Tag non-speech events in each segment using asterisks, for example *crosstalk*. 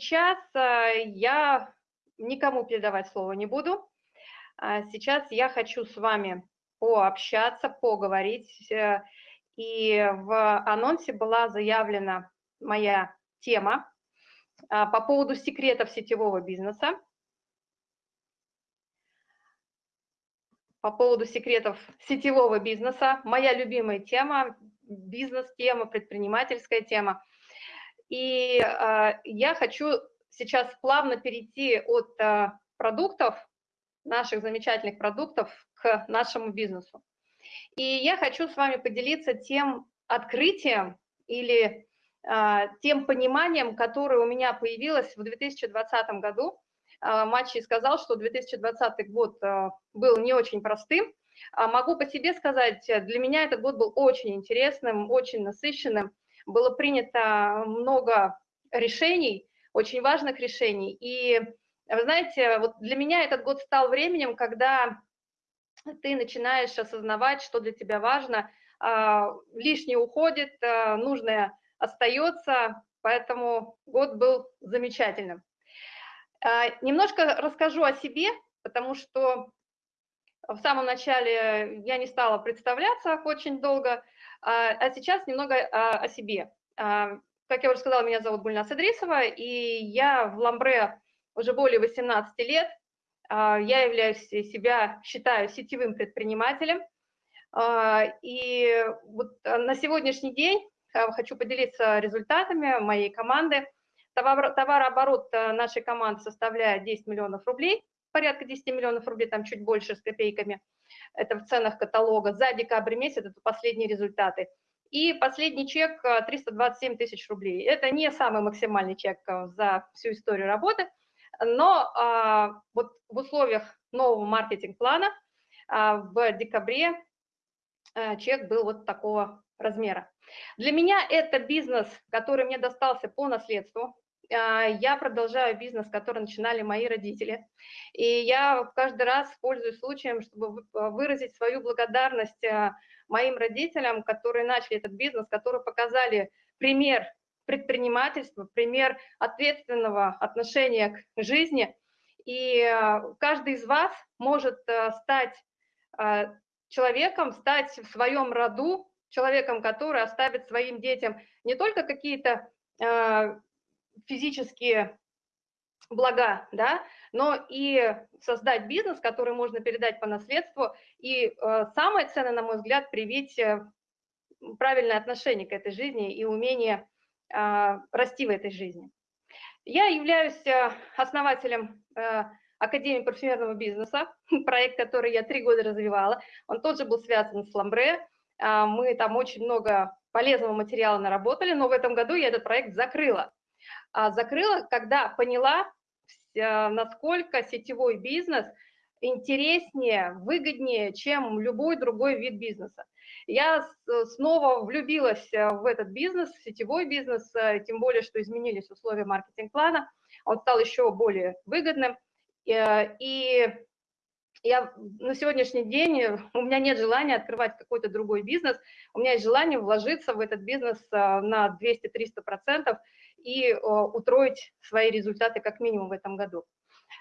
сейчас я никому передавать слово не буду. Сейчас я хочу с вами пообщаться, поговорить. И в анонсе была заявлена моя тема по поводу секретов сетевого бизнеса. по поводу секретов сетевого бизнеса. Моя любимая тема, бизнес-тема, предпринимательская тема. И э, я хочу сейчас плавно перейти от э, продуктов, наших замечательных продуктов, к нашему бизнесу. И я хочу с вами поделиться тем открытием или э, тем пониманием, которое у меня появилось в 2020 году, а, матчей сказал, что 2020 год а, был не очень простым. А могу по себе сказать, для меня этот год был очень интересным, очень насыщенным. Было принято много решений, очень важных решений. И вы знаете, вот для меня этот год стал временем, когда ты начинаешь осознавать, что для тебя важно, лишнее уходит, нужное остается, поэтому год был замечательным. А, немножко расскажу о себе, потому что в самом начале я не стала представляться очень долго, а, а сейчас немного о себе. А, как я уже сказала, меня зовут Гульнас Идрисова, и я в Ламбре уже более 18 лет. Я являюсь себя, считаю, сетевым предпринимателем. И вот на сегодняшний день хочу поделиться результатами моей команды – Товар, товарооборот нашей команды составляет 10 миллионов рублей, порядка 10 миллионов рублей, там чуть больше с копейками. Это в ценах каталога. За декабрь месяц это последние результаты. И последний чек 327 э, тысяч рублей. Это не самый максимальный чек э, за всю историю работы, но а, вот в условиях нового маркетинг-плана а, в декабре а, чек был вот такого размера. Для меня это бизнес, который мне достался по наследству. А, я продолжаю бизнес, который начинали мои родители. И я каждый раз пользуюсь случаем, чтобы а, выразить свою благодарность а, моим родителям, которые начали этот бизнес, которые показали пример предпринимательства, пример ответственного отношения к жизни. И каждый из вас может стать человеком, стать в своем роду человеком, который оставит своим детям не только какие-то физические блага, да, но и создать бизнес, который можно передать по наследству. И э, самое ценное, на мой взгляд, привить э, правильное отношение к этой жизни и умение э, расти в этой жизни. Я являюсь э, основателем э, Академии парфюмерного бизнеса, *laughs* проект, который я три года развивала. Он тоже был связан с Ламбре, а, мы там очень много полезного материала наработали, но в этом году я этот проект закрыла. А, закрыла, когда поняла, насколько сетевой бизнес интереснее, выгоднее, чем любой другой вид бизнеса. Я снова влюбилась в этот бизнес, в сетевой бизнес, э, тем более, что изменились условия маркетинг-плана, он стал еще более выгодным. Э, и я на сегодняшний день, э, у меня нет желания открывать какой-то другой бизнес, у меня есть желание вложиться в этот бизнес э, на 200-300% и э, утроить свои результаты как минимум в этом году.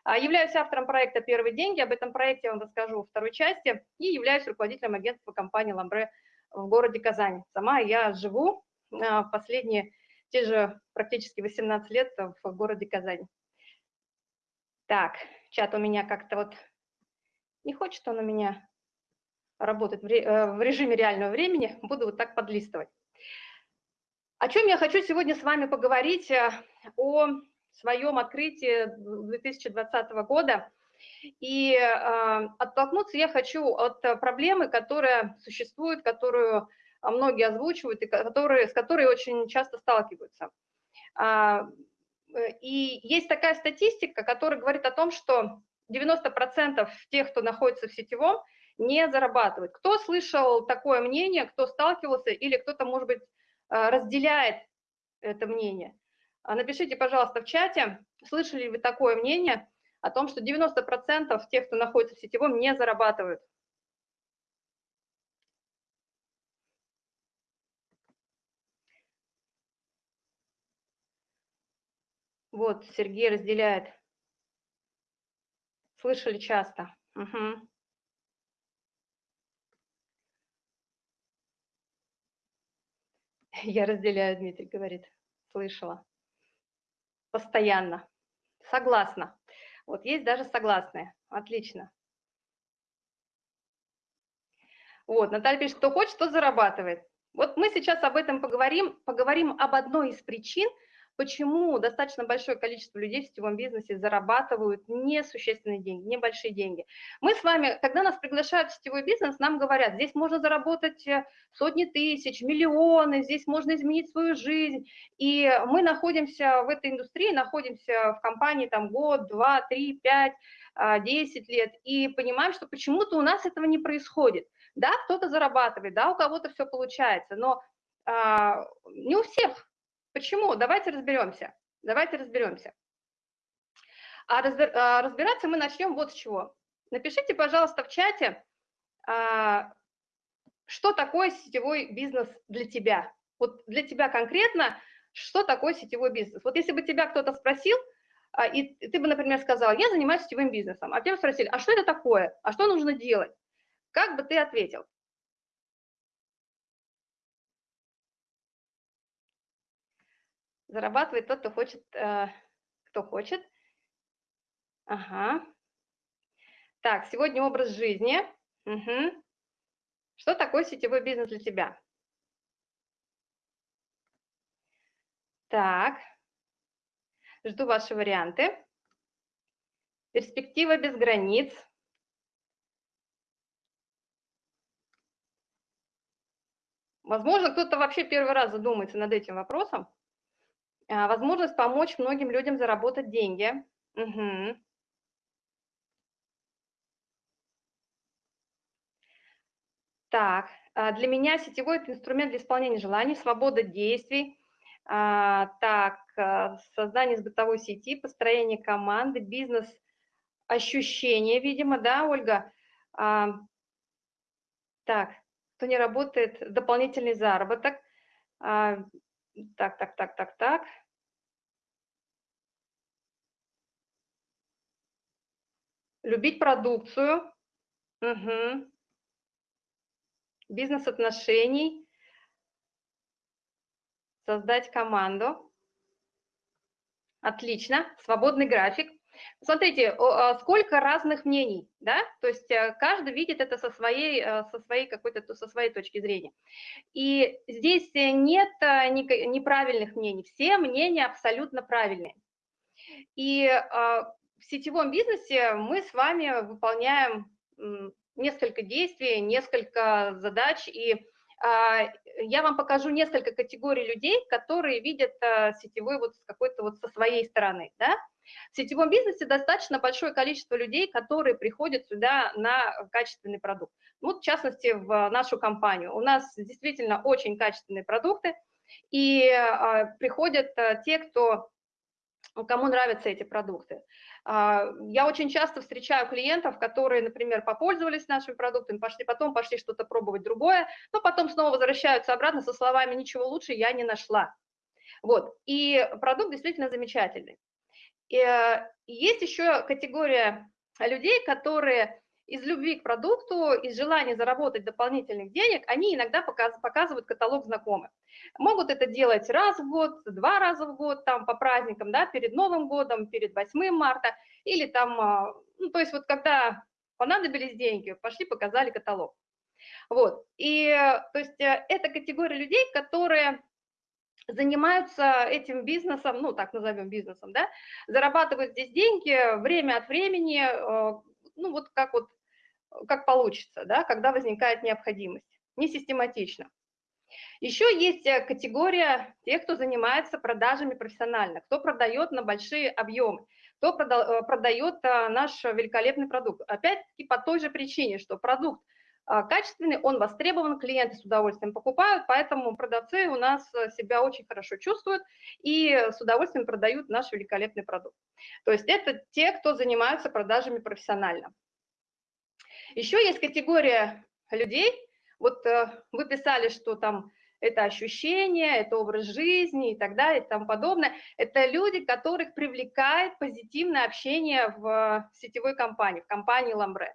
А, являюсь автором проекта «Первые деньги», об этом проекте я вам расскажу во второй части, и являюсь руководителем агентства компании «Ламбре» в городе Казань. Сама я живу последние, те же практически 18 лет в городе Казань. Так, чат у меня как-то вот не хочет он у меня работать э, в режиме реального времени, буду вот так подлистывать. О чем я хочу сегодня с вами поговорить, э, о своем открытии 2020 года. И э, оттолкнуться я хочу от проблемы, которая существует, которую многие озвучивают и которые, с которой очень часто сталкиваются. А, и есть такая статистика, которая говорит о том, что 90% тех, кто находится в сетевом, не зарабатывают. Кто слышал такое мнение, кто сталкивался или кто-то, может быть, э, разделяет это мнение? А напишите, пожалуйста, в чате, слышали ли вы такое мнение о том, что 90% тех, кто находится в сетевом, не зарабатывают. Вот, Сергей разделяет. Слышали часто. Угу. Я разделяю, Дмитрий говорит. Слышала. Постоянно. Согласна. Вот есть даже согласные. Отлично. Вот, Наталья пишет, кто хочет, тот зарабатывает. Вот мы сейчас об этом поговорим, поговорим об одной из причин, почему достаточно большое количество людей в сетевом бизнесе зарабатывают несущественные деньги, небольшие деньги. Мы с вами, когда нас приглашают в сетевой бизнес, нам говорят, здесь можно заработать э, сотни тысяч, миллионы, здесь можно изменить свою жизнь. И мы находимся в этой индустрии, находимся в компании там год, два, три, пять, а, десять лет, и понимаем, что почему-то у нас этого не происходит. Да, кто-то зарабатывает, да, у кого-то все получается, но а, не у всех Почему? Давайте разберемся. Давайте разберемся. А, а разбираться мы начнем вот с чего. Напишите, пожалуйста, в чате, а, что такое сетевой бизнес для тебя. Вот для тебя конкретно, что такое сетевой бизнес. Вот если бы тебя кто-то спросил, а, и ты бы, например, сказал, я занимаюсь сетевым бизнесом, а тебя спросили, а что это такое, а что нужно делать? Как бы ты ответил? Зарабатывает тот, кто хочет, э, кто хочет. Ага. Так, сегодня образ жизни. Угу. Что такое сетевой бизнес для тебя? Так, жду ваши варианты. Перспектива без границ. Возможно, кто-то вообще первый раз задумается над этим вопросом. А, возможность помочь многим людям заработать деньги. Угу. Так, а, для меня сетевой – это инструмент для исполнения желаний, свобода действий. А, так, создание с бытовой сети, построение команды, бизнес, ощущения, видимо, да, Ольга? Так, кто не работает, дополнительный заработок. Так, так, так, так, так. Любить продукцию. Угу. Бизнес-отношений. Создать команду. Отлично. Свободный график. Смотрите, а, сколько разных мнений, да, то есть э, каждый видит это со своей, э, со своей какой-то, со своей точки зрения. И здесь нет э, неправильных мнений, все мнения абсолютно правильные. И а, в сетевом бизнесе мы с вами выполняем несколько действий, несколько задач, и а, я вам покажу несколько категорий людей, которые видят сетевой вот с какой-то вот со своей стороны, да, в сетевом бизнесе достаточно большое количество людей, которые приходят сюда на качественный продукт. Вот, в частности, в нашу компанию. У нас действительно очень качественные продукты, и а, приходят а, те, кто кому нравятся эти продукты. А, я очень часто встречаю клиентов, которые, например, попользовались нашими продуктами, пошли, потом пошли что-то пробовать другое, но потом снова возвращаются обратно со словами «ничего лучше я не нашла». Вот, и продукт действительно замечательный. Э, есть еще категория людей, которые из любви к продукту, из желания заработать дополнительных денег, они иногда показывают каталог знакомых. Могут это делать раз в год, два раза в год, там по праздникам, да, перед Новым годом, перед 8 марта, или там, а, ну, то есть вот когда понадобились деньги, пошли, показали каталог. Вот, и то есть э, это категория людей, которые занимаются этим бизнесом, ну, так назовем бизнесом, да, зарабатывают здесь деньги время от времени, э, ну, вот как вот, как получится, да, когда возникает необходимость, не систематично. Еще есть э, категория тех, кто занимается продажами профессионально, кто продает на большие объемы, кто э, продает наш великолепный продукт. Опять-таки по той же причине, что продукт качественный, он востребован, клиенты с удовольствием покупают, поэтому продавцы у нас э, себя очень хорошо чувствуют и с удовольствием продают наш великолепный продукт. То есть это те, кто занимаются продажами профессионально. Еще есть категория людей, вот э, вы писали, что там это ощущения, это образ жизни и так далее и тому подобное. Это люди, которых привлекает позитивное общение в сетевой компании, в компании Ламбре.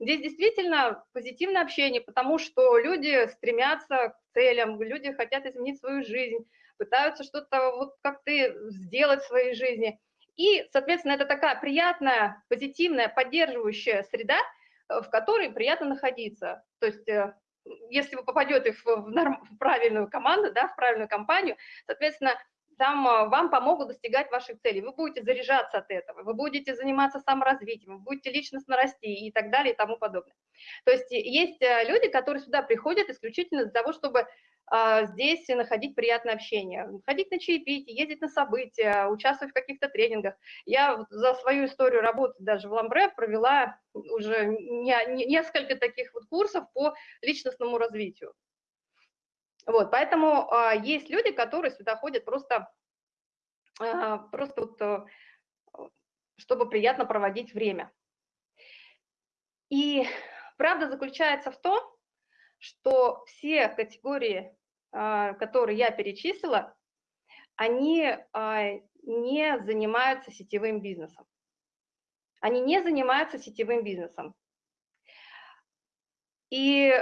Здесь действительно позитивное общение, потому что люди стремятся к целям, люди хотят изменить свою жизнь, пытаются что-то вот как-то сделать в своей жизни. И, соответственно, это такая приятная, позитивная, поддерживающая среда, э, в которой приятно находиться. То есть э, если вы попадете в, норм, в правильную команду, да, в правильную компанию, соответственно, там а, вам помогут достигать ваших целей. Вы будете заряжаться от этого, вы будете заниматься саморазвитием, вы будете личностно расти и так далее и тому подобное. То есть есть э, люди, которые сюда приходят исключительно для того, чтобы а, здесь находить приятное общение, ходить на чаепитие, ездить на события, участвовать в каких-то тренингах. Я за свою историю работы даже в Ламбре провела уже несколько таких вот курсов по личностному развитию. Вот, поэтому а, есть люди, которые сюда ходят просто, а, просто вот, а, чтобы приятно проводить время. И правда заключается в том, что все категории, а, которые я перечислила, они а, не занимаются сетевым бизнесом. Они не занимаются сетевым бизнесом. И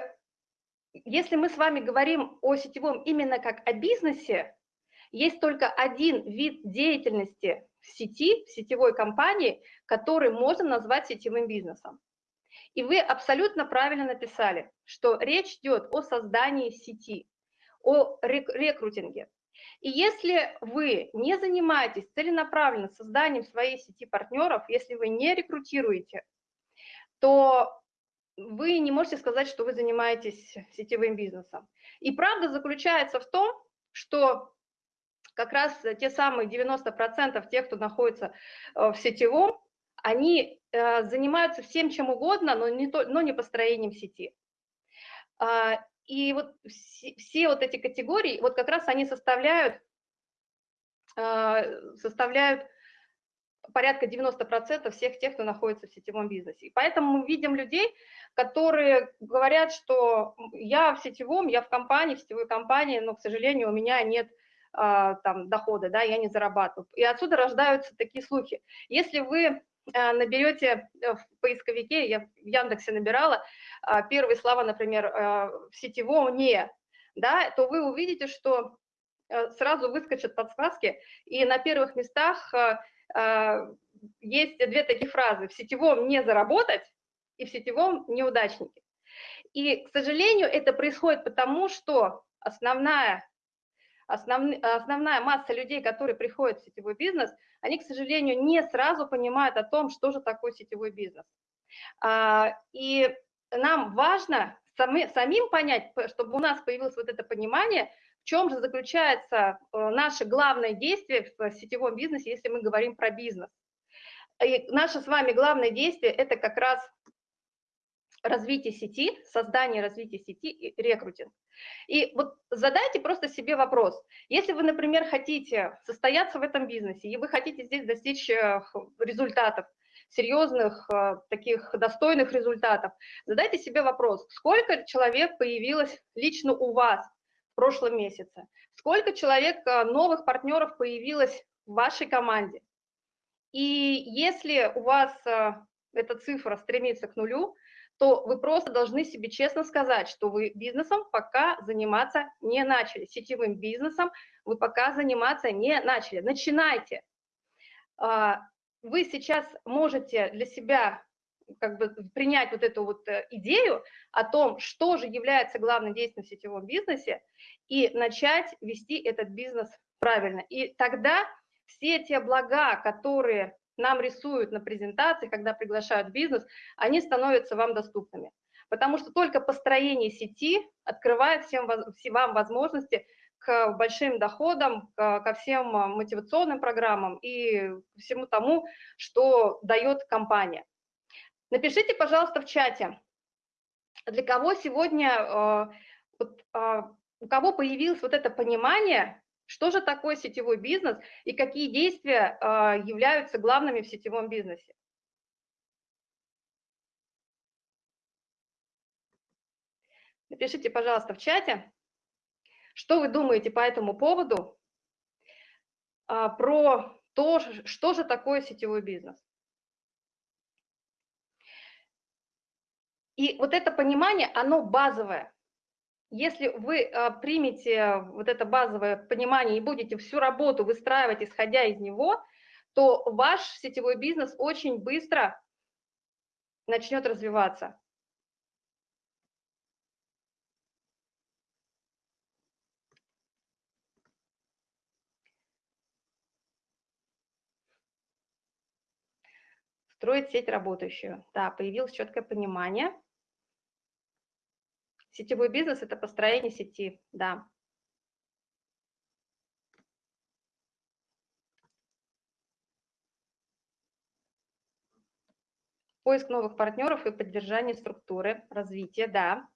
если мы с вами говорим о сетевом именно как о бизнесе, есть только один вид деятельности в сети, в сетевой компании, который можно назвать сетевым бизнесом. И вы абсолютно правильно написали, что речь идет о создании сети, о рекрутинге. И если вы не занимаетесь целенаправленно созданием своей сети партнеров, если вы не рекрутируете, то вы не можете сказать, что вы занимаетесь сетевым бизнесом. И правда заключается в том, что как раз те самые 90% тех, кто находится э, в сетевом, они э, занимаются всем чем угодно, но не, то, но не построением сети. А, и вот все, все вот эти категории, вот как раз они составляют, а, составляют порядка 90% всех тех, кто находится в сетевом бизнесе. И поэтому мы видим людей, которые говорят, что я в сетевом, я в компании, в сетевой компании, но, к сожалению, у меня нет а, там дохода, да, я не зарабатываю. И отсюда рождаются такие слухи. Если вы а, наберете в поисковике, я в Яндексе набирала, а, первые слова, например, а, в сетевом «не», да, то вы увидите, что а, сразу выскочат подсказки, и на первых местах есть две такие фразы «в сетевом не заработать» и «в сетевом неудачники». И, к сожалению, это происходит потому, что основная, основ, основная масса людей, которые приходят в сетевой бизнес, они, к сожалению, не сразу понимают о том, что же такое сетевой бизнес. А, и нам важно самим понять, чтобы у нас появилось вот это понимание, в чем же заключается э, наше главное действие в сетевом бизнесе, если мы говорим про бизнес? И наше с вами главное действие – это как раз развитие сети, создание развития сети и рекрутинг. И вот задайте просто себе вопрос. Если вы, например, хотите состояться в этом бизнесе, и вы хотите здесь достичь э, результатов, серьезных, э, таких достойных результатов, задайте себе вопрос, сколько человек появилось лично у вас в прошлом месяце. Сколько человек, э, новых партнеров появилось в вашей команде? И если у вас э, эта цифра стремится к нулю, то вы просто должны себе честно сказать, что вы бизнесом пока заниматься не начали, сетевым бизнесом вы пока заниматься не начали. Начинайте. А, вы сейчас можете для себя как бы принять вот эту вот э, идею о том, что же является главным действием в сетевом бизнесе, и начать вести этот бизнес правильно. И тогда все те блага, которые нам рисуют на презентации, когда приглашают бизнес, они становятся вам доступными. Потому что только построение сети открывает всем, вам возможности к большим доходам, ко всем мотивационным программам и всему тому, что дает компания. Напишите, пожалуйста, в чате, для кого сегодня, э, э, у кого появилось вот это понимание, что же такое сетевой бизнес и какие действия э, являются главными в сетевом бизнесе. Напишите, пожалуйста, в чате. Что вы думаете по этому поводу, про то, что же такое сетевой бизнес? И вот это понимание, оно базовое. Если вы а, примете вот это базовое понимание и будете всю работу выстраивать, исходя из него, то ваш сетевой бизнес очень быстро начнет развиваться. Строить сеть работающую. Да, появилось четкое понимание. Сетевой бизнес – это построение сети, да. Поиск новых партнеров и поддержание структуры, развитие, да.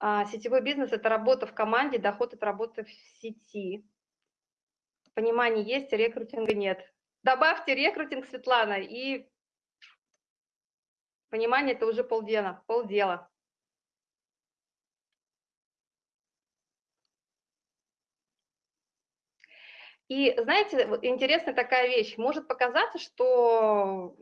А, сетевой бизнес – это работа в команде, доход от работы в сети. Понимание есть, рекрутинга нет. Добавьте рекрутинг, Светлана, и Понимание – это уже полдела. полдела. И знаете, интересная такая вещь. Может показаться, что,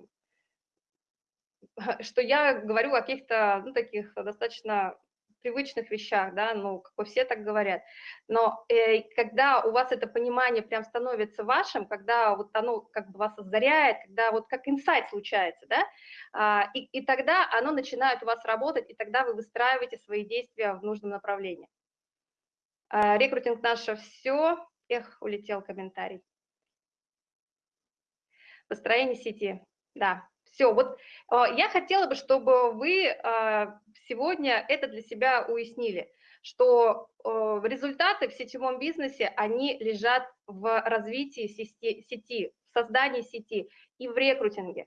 *laughs* что я говорю о каких-то ну, таких достаточно привычных вещах, да, ну, как бы все так говорят. Но э, когда у вас это понимание прям становится вашим, когда вот оно как бы вас озаряет, когда вот как инсайт случается, да, а, и, и тогда оно начинает у вас работать, и тогда вы выстраиваете свои действия в нужном направлении. А, рекрутинг наше все. Эх, улетел комментарий. Построение сети, да, все, вот а, я хотела бы, чтобы вы а, сегодня это для себя уяснили, что а, результаты в сетевом бизнесе, они лежат в развитии сети, в создании сети и в рекрутинге.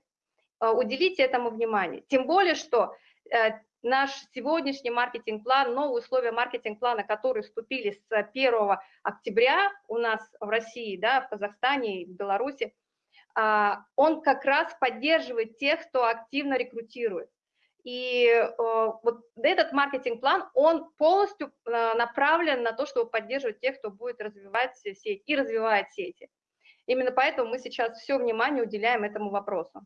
Уделите этому внимание. Тем более, что э, наш сегодняшний маркетинг-план, новые условия маркетинг-плана, которые вступили с 1 октября у нас в России, да, в Казахстане и в Беларуси, а, он как раз поддерживает тех, кто активно рекрутирует. И э, вот этот маркетинг-план, он полностью э, направлен на то, чтобы поддерживать тех, кто будет развивать сеть и развивает сети. Именно поэтому мы сейчас все внимание уделяем этому вопросу.